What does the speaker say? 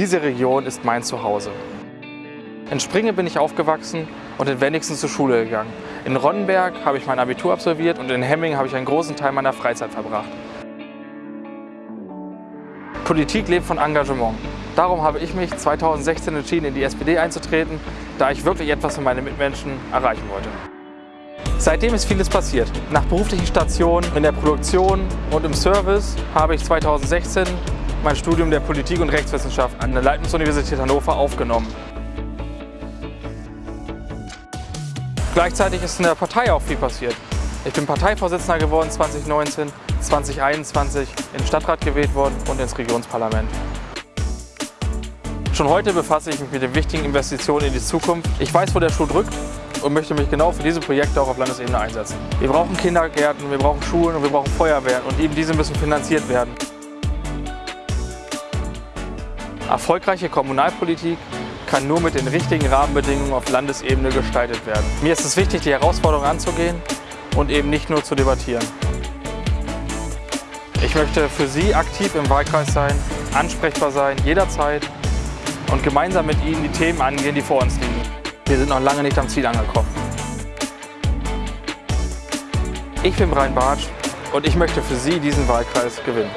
Diese Region ist mein Zuhause. In Springe bin ich aufgewachsen und in Wenigsen zur Schule gegangen. In Ronnenberg habe ich mein Abitur absolviert und in Hemming habe ich einen großen Teil meiner Freizeit verbracht. Politik lebt von Engagement. Darum habe ich mich 2016 entschieden, in die SPD einzutreten, da ich wirklich etwas für meine Mitmenschen erreichen wollte. Seitdem ist vieles passiert. Nach beruflichen Stationen in der Produktion und im Service habe ich 2016 mein Studium der Politik- und Rechtswissenschaft an der Leibniz-Universität Hannover aufgenommen. Gleichzeitig ist in der Partei auch viel passiert. Ich bin Parteivorsitzender geworden 2019, 2021 in den Stadtrat gewählt worden und ins Regionsparlament. Schon heute befasse ich mich mit den wichtigen Investitionen in die Zukunft. Ich weiß, wo der Schuh drückt und möchte mich genau für diese Projekte auch auf Landesebene einsetzen. Wir brauchen Kindergärten, wir brauchen Schulen und wir brauchen Feuerwehren und eben diese müssen finanziert werden. Erfolgreiche Kommunalpolitik kann nur mit den richtigen Rahmenbedingungen auf Landesebene gestaltet werden. Mir ist es wichtig, die Herausforderungen anzugehen und eben nicht nur zu debattieren. Ich möchte für Sie aktiv im Wahlkreis sein, ansprechbar sein, jederzeit und gemeinsam mit Ihnen die Themen angehen, die vor uns liegen. Wir sind noch lange nicht am Ziel angekommen. Ich bin Brian Bartsch und ich möchte für Sie diesen Wahlkreis gewinnen.